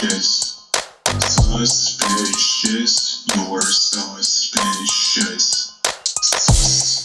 suspicious. Suspicious. You're suspicious. Suspicious.